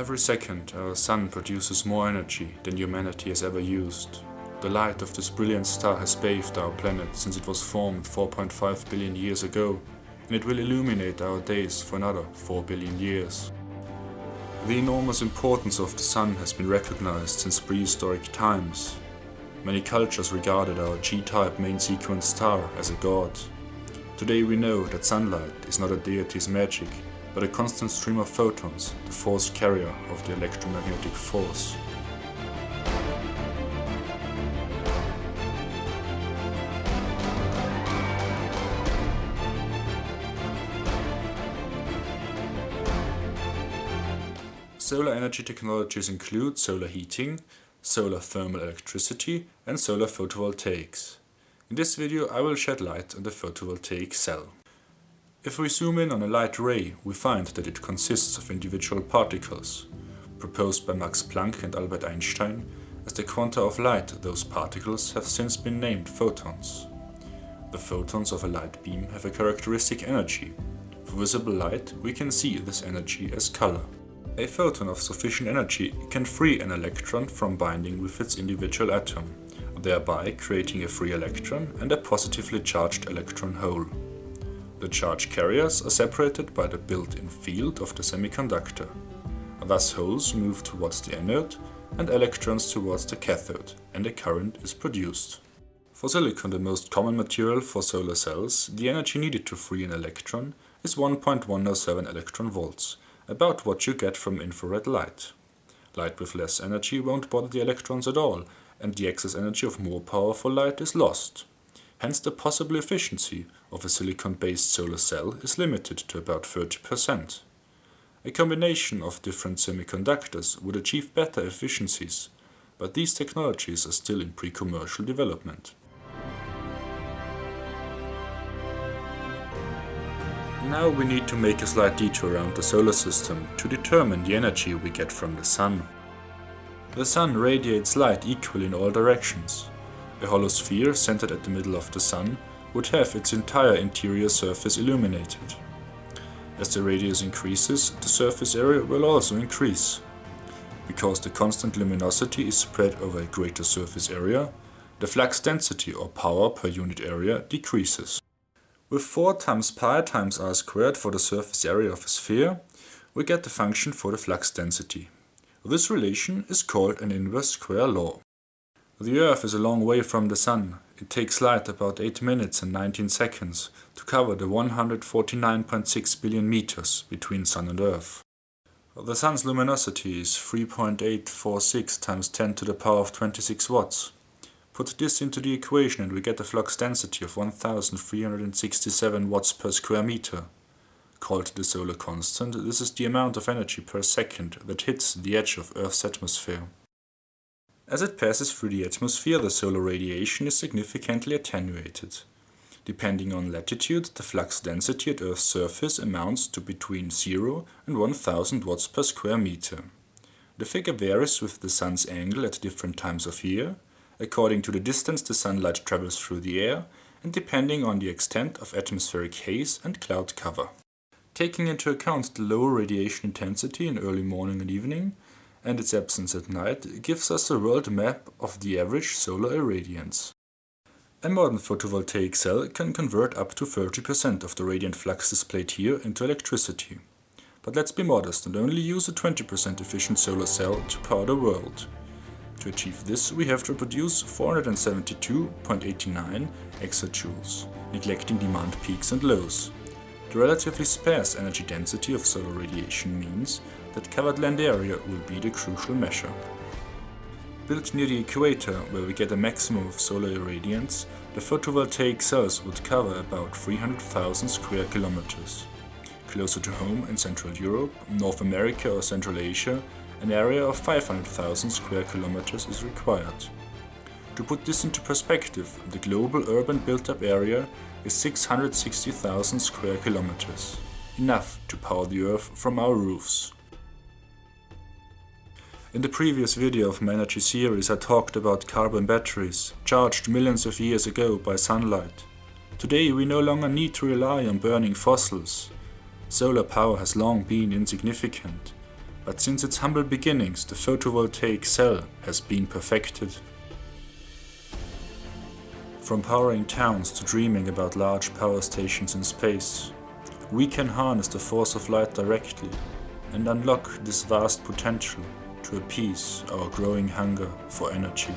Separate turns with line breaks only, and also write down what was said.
Every second our sun produces more energy than humanity has ever used. The light of this brilliant star has bathed our planet since it was formed 4.5 billion years ago, and it will illuminate our days for another 4 billion years. The enormous importance of the sun has been recognized since prehistoric times. Many cultures regarded our G-type main sequence star as a god. Today we know that sunlight is not a deity's magic, but a constant stream of photons, the force carrier of the electromagnetic force. Solar energy technologies include solar heating, solar thermal electricity and solar photovoltaics. In this video I will shed light on the photovoltaic cell. If we zoom in on a light ray, we find that it consists of individual particles. Proposed by Max Planck and Albert Einstein, as the quanta of light those particles have since been named photons. The photons of a light beam have a characteristic energy. For visible light, we can see this energy as color. A photon of sufficient energy can free an electron from binding with its individual atom, thereby creating a free electron and a positively charged electron hole. The charge carriers are separated by the built-in field of the semiconductor. Thus holes move towards the anode and electrons towards the cathode, and a current is produced. For silicon, the most common material for solar cells, the energy needed to free an electron is 1.107 electron volts, about what you get from infrared light. Light with less energy won't bother the electrons at all, and the excess energy of more powerful light is lost. Hence the possible efficiency of a silicon-based solar cell is limited to about 30%. A combination of different semiconductors would achieve better efficiencies, but these technologies are still in pre-commercial development. Now we need to make a slight detour around the solar system to determine the energy we get from the sun. The sun radiates light equally in all directions, a hollow sphere centered at the middle of the Sun would have its entire interior surface illuminated. As the radius increases, the surface area will also increase. Because the constant luminosity is spread over a greater surface area, the flux density or power per unit area decreases. With 4 times pi times r squared for the surface area of a sphere, we get the function for the flux density. This relation is called an inverse square law. The Earth is a long way from the Sun. It takes light about 8 minutes and 19 seconds to cover the 149.6 billion meters between Sun and Earth. The Sun's luminosity is 3.846 times 10 to the power of 26 watts. Put this into the equation and we get a flux density of 1367 watts per square meter. Called the solar constant, this is the amount of energy per second that hits the edge of Earth's atmosphere. As it passes through the atmosphere, the solar radiation is significantly attenuated. Depending on latitude, the flux density at Earth's surface amounts to between 0 and 1000 watts per square meter. The figure varies with the sun's angle at different times of year, according to the distance the sunlight travels through the air, and depending on the extent of atmospheric haze and cloud cover. Taking into account the lower radiation intensity in early morning and evening, and its absence at night gives us a world map of the average solar irradiance. A modern photovoltaic cell can convert up to 30% of the radiant flux displayed here into electricity. But let's be modest and only use a 20% efficient solar cell to power the world. To achieve this, we have to produce 472.89 exajoules, neglecting demand peaks and lows. The relatively sparse energy density of solar radiation means that covered land area will be the crucial measure. Built near the equator, where we get a maximum of solar irradiance, the photovoltaic cells would cover about 300,000 square kilometers. Closer to home in Central Europe, North America or Central Asia, an area of 500,000 square kilometers is required. To put this into perspective, the global urban built-up area is 660,000 square kilometers, enough to power the Earth from our roofs. In the previous video of my energy series I talked about carbon batteries, charged millions of years ago by sunlight. Today we no longer need to rely on burning fossils. Solar power has long been insignificant. but since its humble beginnings the photovoltaic cell has been perfected. From powering towns to dreaming about large power stations in space, we can harness the force of light directly and unlock this vast potential to appease our growing hunger for energy.